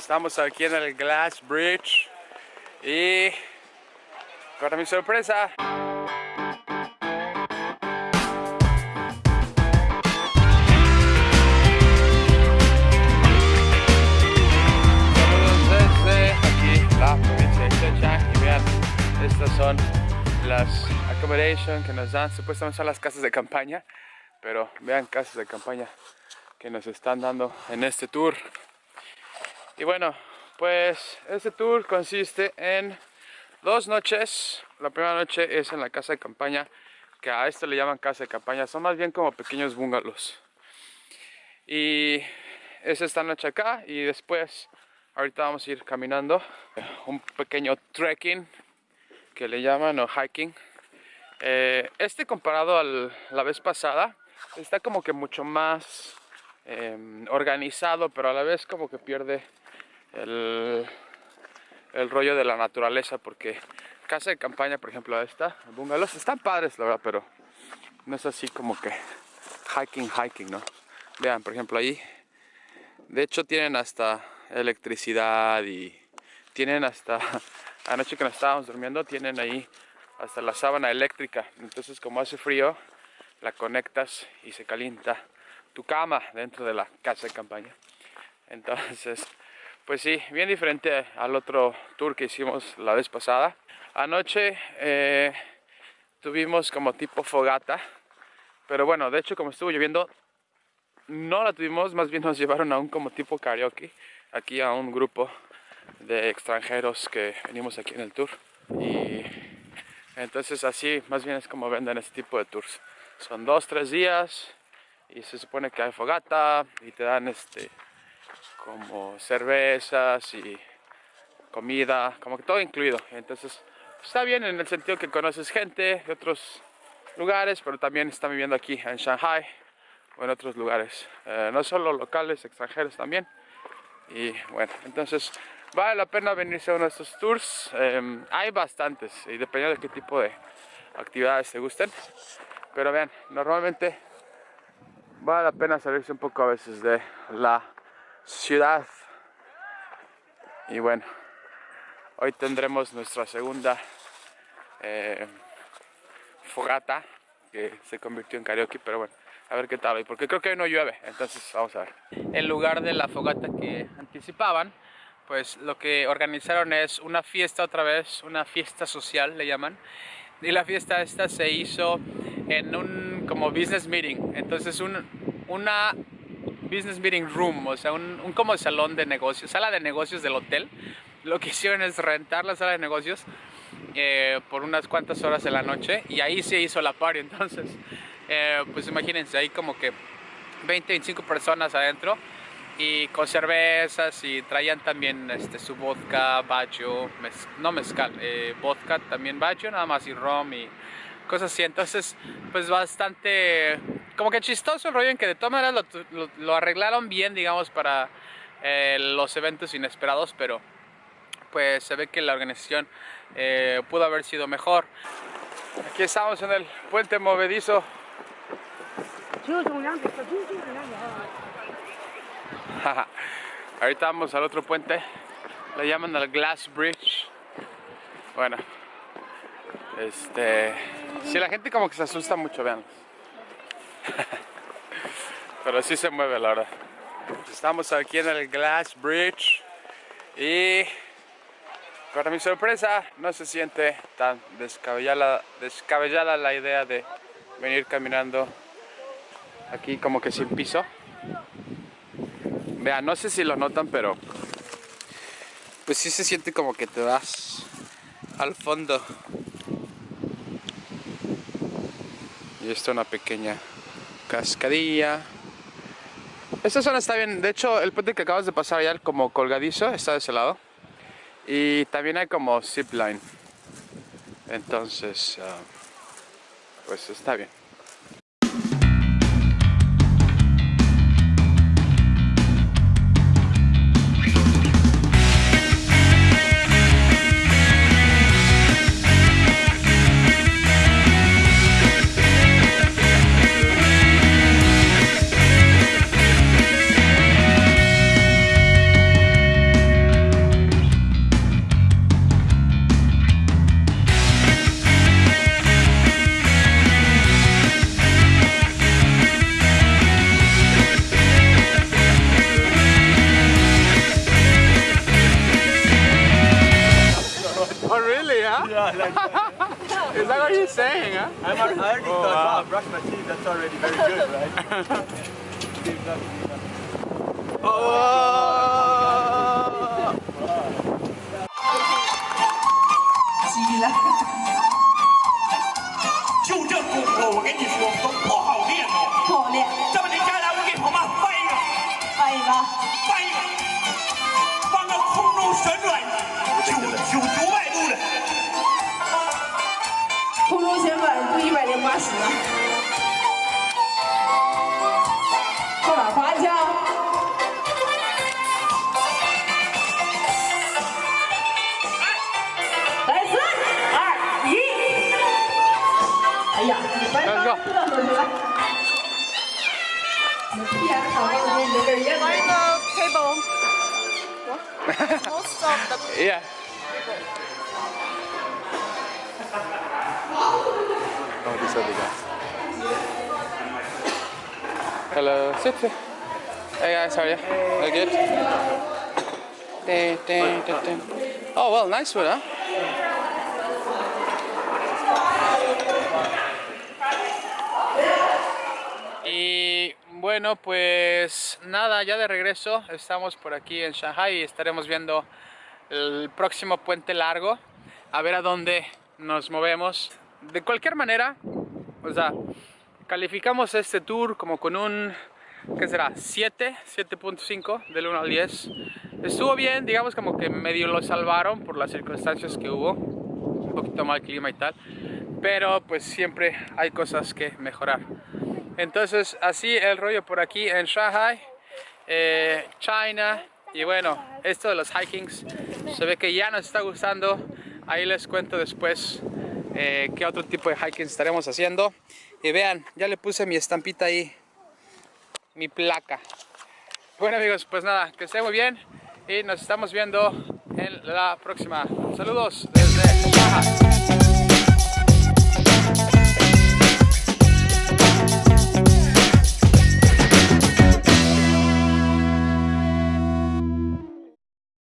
estamos aquí en el Glass Bridge. Y para mi sorpresa aquí la provincia de Zhejiang y vean estas son las accommodations que nos dan. Supuestamente son las casas de campaña pero vean casas de campaña que nos están dando en este tour y bueno, pues este tour consiste en dos noches. La primera noche es en la casa de campaña, que a esto le llaman casa de campaña. Son más bien como pequeños bungalows. Y es esta noche acá y después, ahorita vamos a ir caminando. Un pequeño trekking que le llaman o hiking. Eh, este comparado a la vez pasada está como que mucho más em, organizado, pero a la vez como que pierde el, el rollo de la naturaleza porque casa de campaña, por ejemplo, esta, bungalows, están padres, la verdad, pero no es así como que hiking, hiking, ¿no? Vean, por ejemplo, ahí, de hecho tienen hasta electricidad y tienen hasta, anoche que nos estábamos durmiendo, tienen ahí hasta la sábana eléctrica, entonces como hace frío, la conectas y se calienta tu cama dentro de la casa de campaña. Entonces, pues sí, bien diferente al otro tour que hicimos la vez pasada. Anoche eh, tuvimos como tipo fogata, pero bueno, de hecho como estuvo lloviendo, no la tuvimos, más bien nos llevaron a un como tipo karaoke, aquí a un grupo de extranjeros que venimos aquí en el tour. Y entonces así más bien es como venden este tipo de tours. Son dos, tres días y se supone que hay fogata y te dan este como cervezas y comida, como que todo incluido. Entonces está bien en el sentido que conoces gente de otros lugares, pero también están viviendo aquí en Shanghai o en otros lugares. Eh, no solo locales, extranjeros también. Y bueno, entonces vale la pena venirse a uno de estos tours. Em, hay bastantes y dependiendo de qué tipo de actividades te gusten. Pero vean, normalmente vale la pena salirse un poco a veces de la ciudad. Y bueno, hoy tendremos nuestra segunda eh, fogata que se convirtió en karaoke, pero bueno, a ver qué tal hoy, porque creo que hoy no llueve, entonces vamos a ver. En lugar de la fogata que anticipaban, pues lo que organizaron es una fiesta otra vez, una fiesta social le llaman, y la fiesta esta se hizo en un como business meeting, entonces un, una business meeting room, o sea, un, como salón de negocios, sala de negocios del hotel. Lo que hicieron es rentar la sala de negocios eh, por unas cuantas horas de la noche y ahí se hizo la party. Entonces, eh, pues imagínense, hay como que 20, 25 personas adentro y con cervezas y traían también este, su vodka, bacho, no mezcal, eh, vodka también bacho, nada más y rom y cosas así. Entonces, pues bastante como que chistoso el rollo en que de todas maneras lo, arreglaron bien, digamos, para eh, los eventos inesperados, pero pues se ve que la organización eh, pudo haber sido mejor. Aquí estamos en el puente movedizo. Ahorita vamos al otro puente, le llaman el Glass Bridge. Bueno, este, si la gente como que se asusta mucho, vean. Pero sí se mueve la verdad. Estamos aquí en el Glass Bridge y para mi sorpresa no se siente tan descabellada, descabellada la idea de venir caminando aquí como que sin piso. Vean, no sé si lo notan, pero pues sí se siente como que te vas al fondo. Y esto es una pequeña cascadilla. Esta zona está bien, de hecho el puente que acabas de pasar ya como colgadizo está de ese lado. Y también hay como zipline. Entonces, ah, pues está bien. Is that what you're saying, huh? I'm, I already Oh, thought, wow. wow, brush my teeth, that's already very good, right? Oh! 急了。就这功夫，我跟你说都不好练哦。好练，这么的，下来我给朋友们翻一个，翻 一百零八十了。后边滑一下，来三二一，哎呀，你翻翻嘚瑟去了。你屁眼长到比你的根儿叶子。 table. Most of the Yeah. Hello. Hey guys, how are you? Good? Oh well, nice? Y bueno, pues nada, ya de regreso. Estamos por aquí en Shanghai y estaremos viendo el próximo puente largo. A ver a dónde nos movemos. De cualquier manera, o sea, calificamos este tour como con un, ¿qué será? 7, 7.5 del 1 al 10. Estuvo bien, digamos como que medio lo salvaron por las circunstancias que hubo. Un poquito mal clima y tal. Pero pues siempre hay cosas que mejorar. Entonces, así el rollo por aquí en Shanghai, eh, China. Y bueno, esto de los hikings se ve que ya nos está gustando. Ahí les cuento después eh, qué otro tipo de hiking estaremos haciendo. Y vean, ya le puse mi estampita ahí, mi placa. Bueno amigos, pues nada, que estén muy bien y nos estamos viendo en la próxima. Saludos desde Shanghai.